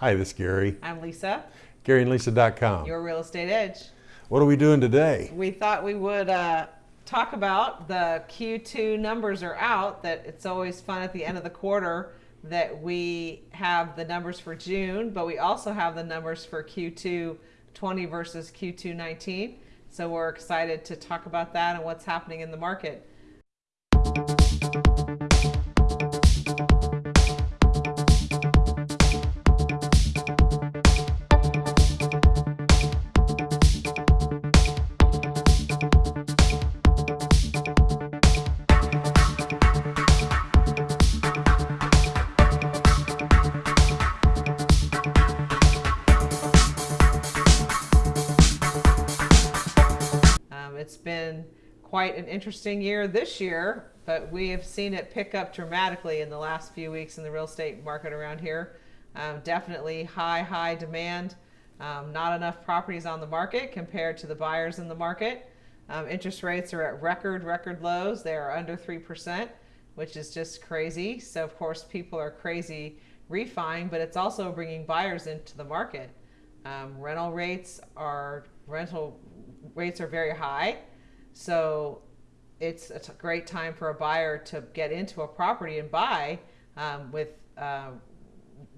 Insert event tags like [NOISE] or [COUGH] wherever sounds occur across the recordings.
Hi, this is Gary. I'm Lisa. GaryandLisa.com. Your Real Estate Edge. What are we doing today? We thought we would uh, talk about the Q2 numbers are out, that it's always fun at the end of the quarter that we have the numbers for June, but we also have the numbers for Q2 20 versus Q2 19. So we're excited to talk about that and what's happening in the market. Interesting year this year, but we have seen it pick up dramatically in the last few weeks in the real estate market around here. Um, definitely high, high demand. Um, not enough properties on the market compared to the buyers in the market. Um, interest rates are at record, record lows. They are under 3%, which is just crazy. So, of course, people are crazy refining, but it's also bringing buyers into the market. Um, rental rates are rental rates are very high, so it's a great time for a buyer to get into a property and buy um, with uh,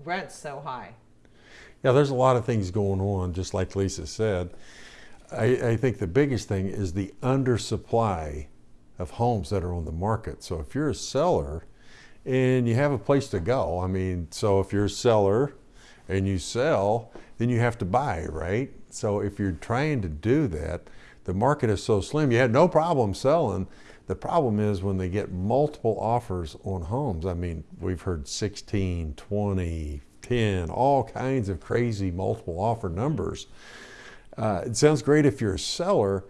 rents so high. Yeah, there's a lot of things going on, just like Lisa said. I, I think the biggest thing is the undersupply of homes that are on the market. So if you're a seller and you have a place to go, I mean, so if you're a seller and you sell, then you have to buy, right? So if you're trying to do that, the market is so slim, you had no problem selling. The problem is when they get multiple offers on homes. I mean, we've heard 16, 20, 10, all kinds of crazy multiple offer numbers. Uh, it sounds great if you're a seller,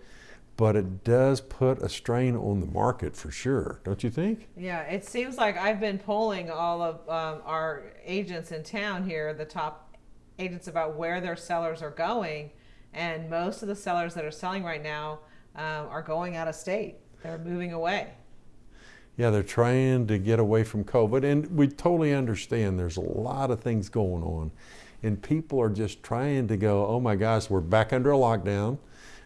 but it does put a strain on the market for sure, don't you think? Yeah, it seems like I've been polling all of um, our agents in town here, the top agents, about where their sellers are going. And most of the sellers that are selling right now um, are going out of state, they're moving away. Yeah, they're trying to get away from COVID, and we totally understand there's a lot of things going on. And people are just trying to go, oh my gosh, we're back under a lockdown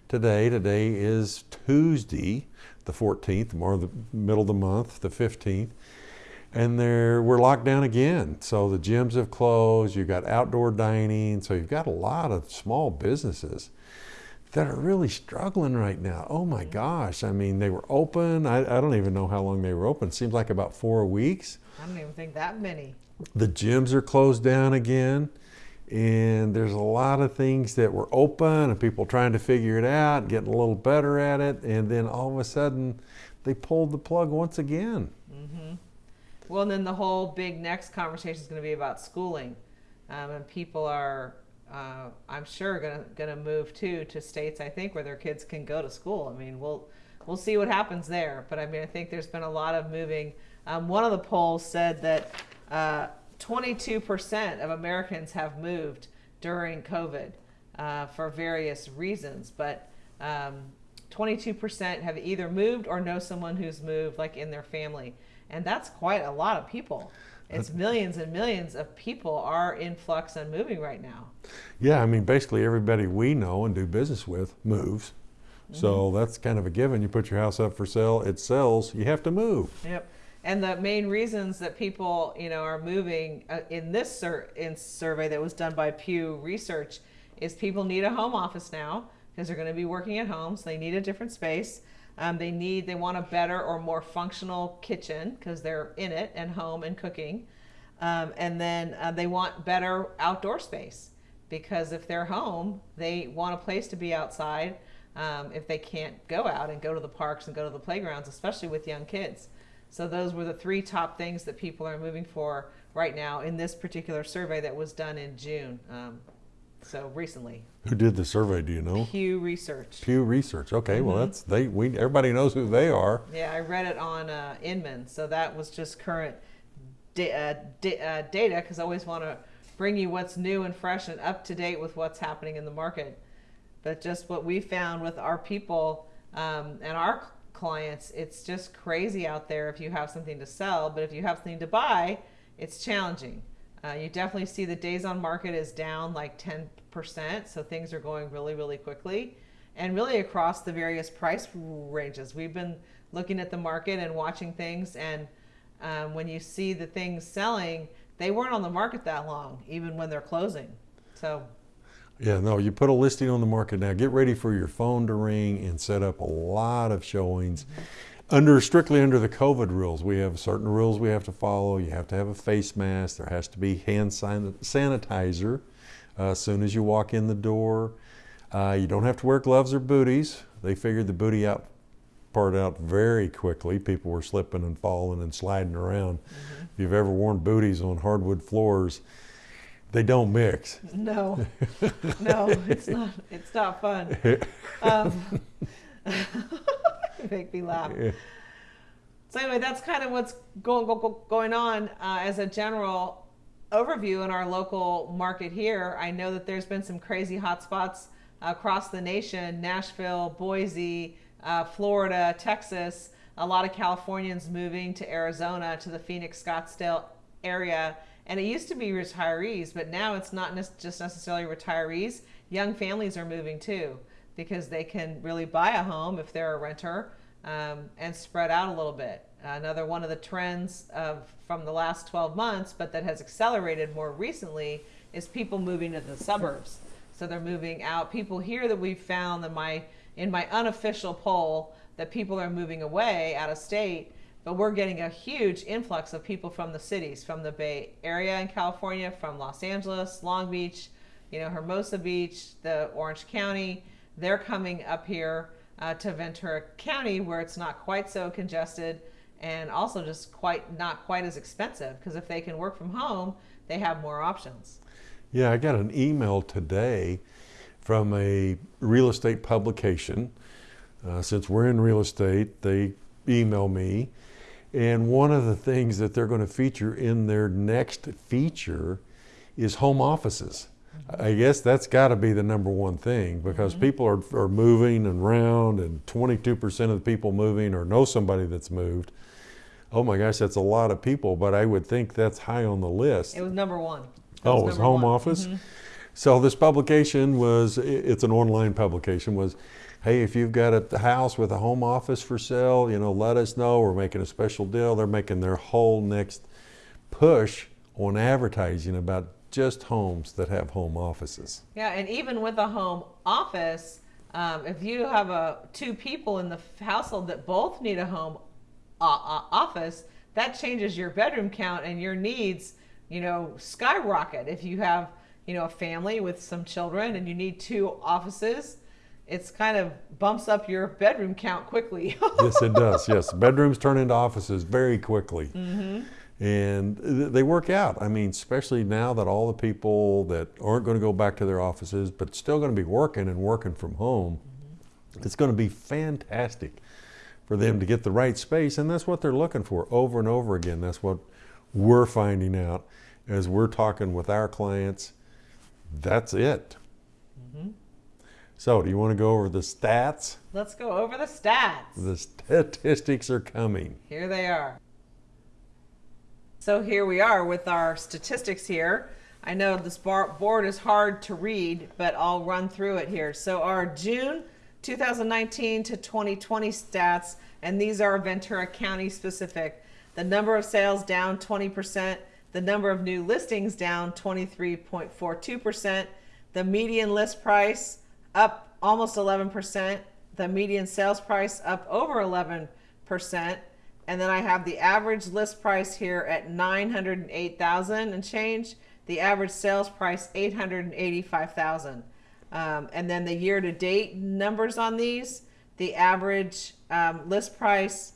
today. Today is Tuesday, the 14th, more the middle of the month, the 15th. And there, we're locked down again. So the gyms have closed, you've got outdoor dining, so you've got a lot of small businesses that are really struggling right now. Oh my gosh. I mean, they were open. I, I don't even know how long they were open. Seems like about four weeks. I don't even think that many. The gyms are closed down again. And there's a lot of things that were open and people trying to figure it out, getting a little better at it. And then all of a sudden, they pulled the plug once again. Mm-hmm. Well, and then the whole big next conversation is going to be about schooling. Um, and people are uh, I'm sure gonna gonna move too to states I think where their kids can go to school. I mean, we'll we'll see what happens there. But I mean, I think there's been a lot of moving. Um, one of the polls said that uh, 22% of Americans have moved during COVID uh, for various reasons, but um, 22% have either moved or know someone who's moved, like in their family, and that's quite a lot of people it's millions and millions of people are in flux and moving right now. Yeah, I mean, basically everybody we know and do business with moves. Mm-hmm. So that's kind of a given. You put your house up for sale, it sells, you have to move. Yep. And the main reasons that people, you know, are moving uh, in this sur- in survey that was done by Pew Research is people need a home office now because they're going to be working at home, so they need a different space. Um, they need, they want a better or more functional kitchen because they're in it and home and cooking. Um, and then uh, they want better outdoor space because if they're home, they want a place to be outside um, if they can't go out and go to the parks and go to the playgrounds, especially with young kids. So those were the three top things that people are moving for right now in this particular survey that was done in June. So recently. Who did the survey? Do you know? Pew Research. Pew Research. Okay, mm-hmm. well that's they. We everybody knows who they are. Yeah, I read it on uh, Inman, so that was just current da- uh, da- uh, data because I always want to bring you what's new and fresh and up to date with what's happening in the market. But just what we found with our people um, and our clients, it's just crazy out there if you have something to sell. But if you have something to buy, it's challenging. Uh, you definitely see the days on market is down like 10%, so things are going really, really quickly. And really across the various price ranges. We've been looking at the market and watching things, and um, when you see the things selling, they weren't on the market that long, even when they're closing. So Yeah, no, you put a listing on the market now. Get ready for your phone to ring and set up a lot of showings. Under strictly under the COVID rules, we have certain rules we have to follow. You have to have a face mask. There has to be hand sanitizer uh, as soon as you walk in the door. Uh, you don't have to wear gloves or booties. They figured the booty out part out very quickly. People were slipping and falling and sliding around. If you've ever worn booties on hardwood floors, they don't mix. no, [LAUGHS] no, it's not. It's not fun. [LAUGHS] Um, [LAUGHS] [LAUGHS] make me laugh. So anyway, that's kind of what's going go, going on uh, as a general overview in our local market here. I know that there's been some crazy hotspots across the nation: Nashville, Boise, uh, Florida, Texas. A lot of Californians moving to Arizona, to the Phoenix, Scottsdale area. And it used to be retirees, but now it's not just necessarily retirees. Young families are moving too because they can really buy a home if they're a renter um, and spread out a little bit. Another one of the trends of from the last 12 months, but that has accelerated more recently, is people moving to the suburbs. So they're moving out. People here that we've found that my in my unofficial poll that people are moving away out of state, but we're getting a huge influx of people from the cities, from the Bay Area in California, from Los Angeles, Long Beach, you know, Hermosa Beach, the Orange County. They're coming up here uh, to Ventura County where it's not quite so congested and also just quite not quite as expensive because if they can work from home, they have more options. Yeah, I got an email today from a real estate publication. Uh, since we're in real estate, they email me. And one of the things that they're going to feature in their next feature is home offices. I guess that's got to be the number one thing because mm-hmm. people are, are moving and around, and 22% of the people moving or know somebody that's moved. Oh my gosh, that's a lot of people, but I would think that's high on the list. It was number one. That Oh, it was home one. office. Mm-hmm. So this publication was, it's an online publication, was, hey, if you've got a house with a home office for sale, you know, let us know. We're making a special deal. They're making their whole next push on advertising about just homes that have home offices. Yeah, and even with a home office, um, if you have a two people in the household that both need a home uh, uh, office, that changes your bedroom count and your needs. You know, skyrocket. If you have you know a family with some children and you need two offices, it's kind of bumps up your bedroom count quickly. [LAUGHS] yes, it does. Yes, bedrooms turn into offices very quickly, and they work out. I mean, especially now that all the people that aren't going to go back to their offices, but still going to be working and working from home, mm-hmm. it's going to be fantastic for them to get the right space, and that's what they're looking for over and over again. That's what we're finding out as we're talking with our clients. That's it. Mm-hmm. So, do you want to go over the stats? Let's go over the stats. The statistics are coming. Here they are. So here we are with our statistics here. I know this board is hard to read, but I'll run through it here. So our June 2019 to 2020 stats, and these are Ventura County specific. The number of sales down 20%, the number of new listings down 23.42%, the median list price up almost 11%, the median sales price up over 11%, and then I have the average list price here at 908,000 and change, the average sales price 885,000. Um, and then the year to date numbers on these, the average um, list price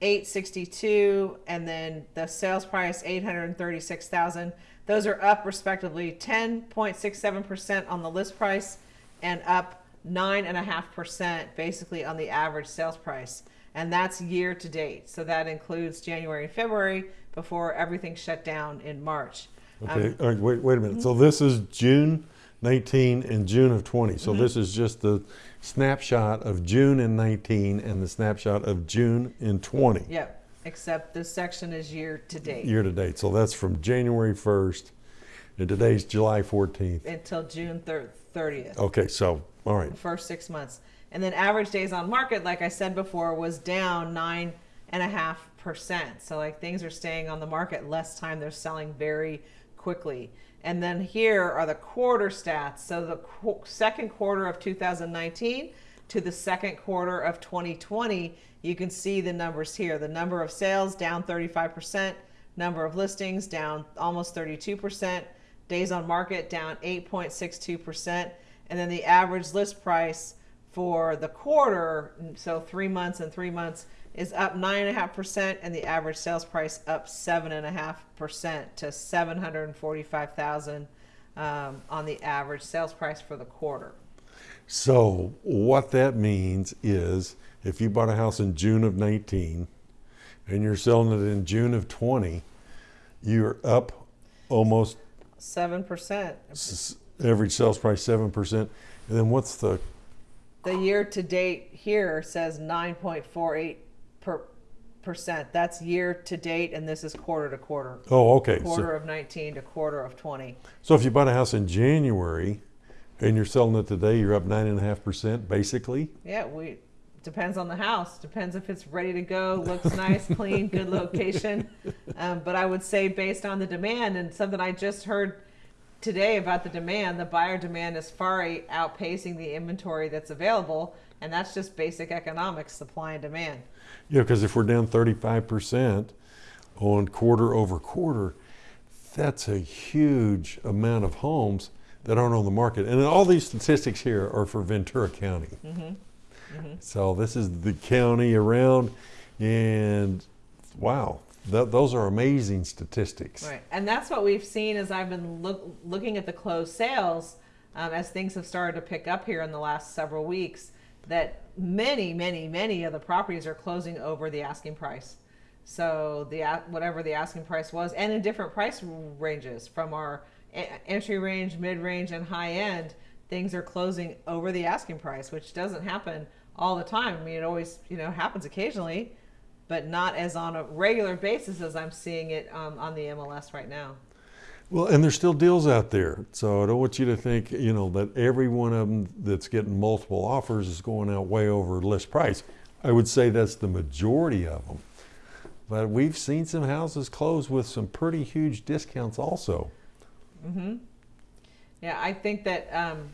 862 and then the sales price 836,000. Those are up respectively 10.67% on the list price and up 9.5% basically on the average sales price. And that's year to date. So that includes January and February before everything shut down in March. Um, okay, all right, wait, wait a minute. So this is June 19 and June of 20. So this is just the snapshot of June in 19 and the snapshot of June in 20 Yep. Except this section is year to date. year to date. So that's from January 1st And today's July 14th. until June thir- 30th. Okay, so, all right. first six months. And then average days on market, like I said before, was down nine and a half percent. So like things are staying on the market less time. They're selling very quickly. And then here are the quarter stats. So the qu- second quarter of 2019 to the second quarter of 2020, you can see the numbers here. The number of sales down 35%, number of listings down almost 32%, days on market down 8.62%, and then the average list price for the quarter, so three months and three months, is up nine and a half percent, and the average sales price up seven and a half percent to seven hundred and forty-five thousand um, on the average sales price for the quarter. So what that means is if you bought a house in June of 19 and you're selling it in June of 20, you're up almost Seven percent. s- average sales price 7%. And then what's the, The year to date here says nine point four eight per percent. That's year to date, and this is quarter to quarter. oh, okay. Quarter So, of nineteen to quarter of twenty. so if you bought a house in January and you're selling it today, you're up 9.5% basically. Yeah, we depends on the house. Depends if it's ready to go, looks nice, clean, good location. [LAUGHS] Um, but I would say based on the demand and something I just heard today about the demand, the buyer demand is far outpacing the inventory that's available, and that's just basic economics, supply and demand. Yeah, because if we're down 35% on quarter over quarter, that's a huge amount of homes that aren't on the market. And all these statistics here are for Ventura County. Mm-hmm. Mm-hmm. So this is the county around, and wow, th- those are amazing statistics. Right, and that's what we've seen as I've been look, looking at the closed sales um, as things have started to pick up here in the last several weeks. That many, many, many of the properties are closing over the asking price. So the whatever the asking price was, and in different price ranges from our entry range, mid range, and high end, things are closing over the asking price, which doesn't happen all the time. I mean, it always you know happens occasionally, but not as on a regular basis as I'm seeing it um, on the MLS right now. Well, and there's still deals out there. So I don't want you to think, you know, that every one of them that's getting multiple offers is going out way over list price. I would say that's the majority of them. But we've seen some houses close with some pretty huge discounts also. Mm-hmm. Yeah, I think that um,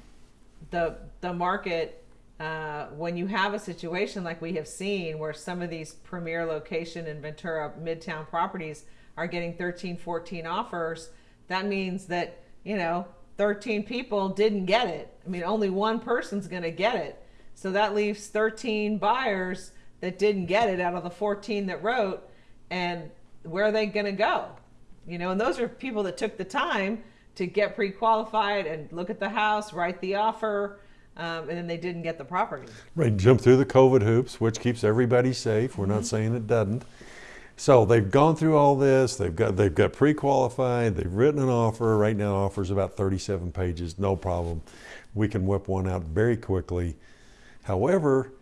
the the market uh, when you have a situation like we have seen where some of these premier location and Ventura Midtown properties are getting 13, 14 offers, that means that you know 13 people didn't get it. I mean, only one person's going to get it, so that leaves 13 buyers that didn't get it out of the 14 that wrote, and where are they going to go? you know and those are people that took the time to get pre-qualified and look at the house write the offer um, and then they didn't get the property Right, jump through the COVID hoops, which keeps everybody safe. We're not saying it doesn't. So they've gone through all this. They've got they've got pre-qualified. They've written an offer. Right now, offers about 37 pages. No problem. We can whip one out very quickly. However,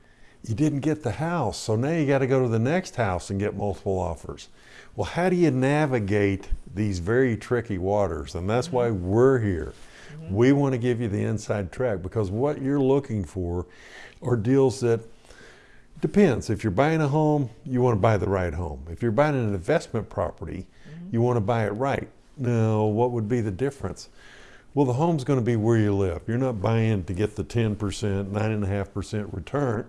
you didn't get the house, so now you got to go to the next house and get multiple offers. Well, how do you navigate these very tricky waters? And that's why we're here. Mm-hmm. We want to give you the inside track because what you're looking for are deals that depends. If you're buying a home, you want to buy the right home. If you're buying an investment property, mm-hmm. you want to buy it right. Now, what would be the difference? Well, the home's going to be where you live. You're not buying to get the 10%, 9.5% return.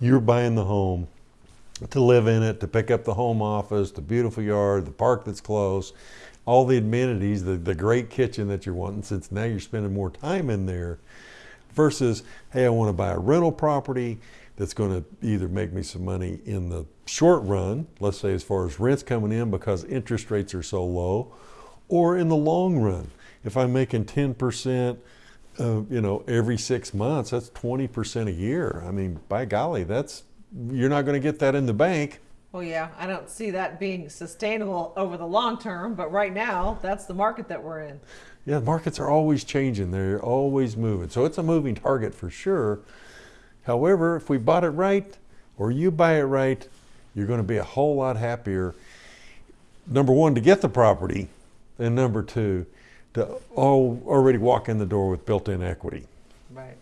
You're buying the home to live in it, to pick up the home office, the beautiful yard, the park that's close, all the amenities, the, the great kitchen that you're wanting, since now you're spending more time in there, versus, hey, I want to buy a rental property that's going to either make me some money in the short run, let's say as far as rents coming in because interest rates are so low, or in the long run. If I'm making 10%, uh, you know, every six months, that's 20% a year. I mean, by golly, that's, you're not going to get that in the bank. Well yeah i don't see that being sustainable over the long term but right now that's the market that we're in Yeah, markets are always changing. They're always moving. So it's a moving target for sure. However, if we bought it right or you buy it right, you're going to be a whole lot happier. Number one, to get the property, and number two, to already walk in the door with built-in equity. Right.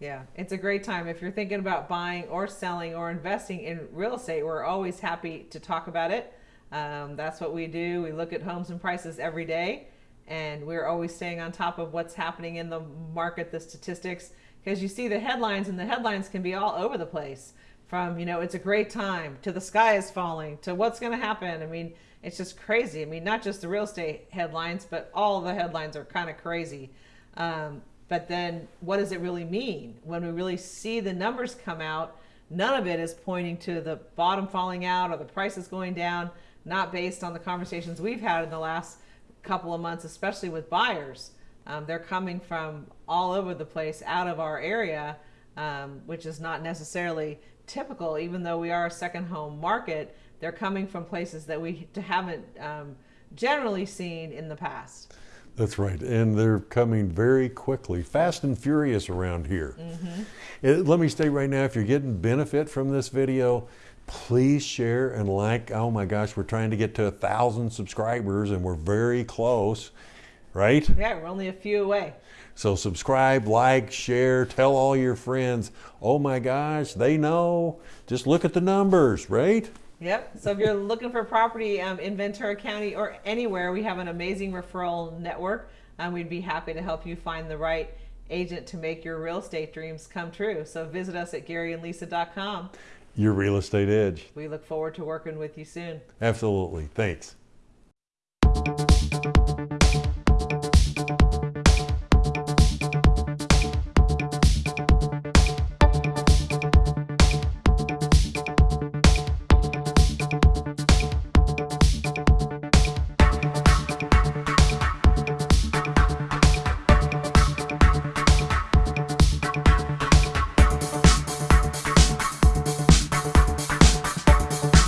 Yeah, it's a great time. If you're thinking about buying or selling or investing in real estate, we're always happy to talk about it. Um, that's what we do. We look at homes and prices every day, and we're always staying on top of what's happening in the market, the statistics, because you see the headlines, and the headlines can be all over the place from, you know, it's a great time to the sky is falling to what's going to happen. I mean, it's just crazy. I mean, not just the real estate headlines, but all the headlines are kind of crazy. Um, but then what does it really mean when we really see the numbers come out? None of it is pointing to the bottom falling out or the prices going down, not based on the conversations we've had in the last couple of months, especially with buyers. Um, they're coming from all over the place out of our area, um, which is not necessarily typical, even though we are a second home market. They're coming from places that we haven't um, generally seen in the past. That's right, and they're coming very quickly, fast and furious around here. Uh, let me state right now, if you're getting benefit from this video, please share and like. Oh my gosh, we're trying to get to a thousand subscribers, and we're very close, right? Yeah, we're only a few away. So subscribe, like, share, tell all your friends. Oh my gosh, they know. Just look at the numbers, right? Yep. So if you're looking for property um, in Ventura County or anywhere, we have an amazing referral network. and we'd be happy to help you find the right agent to make your real estate dreams come true. So visit us at GaryandLisa.com. Your real estate edge. We look forward to working with you soon. Absolutely. Thanks.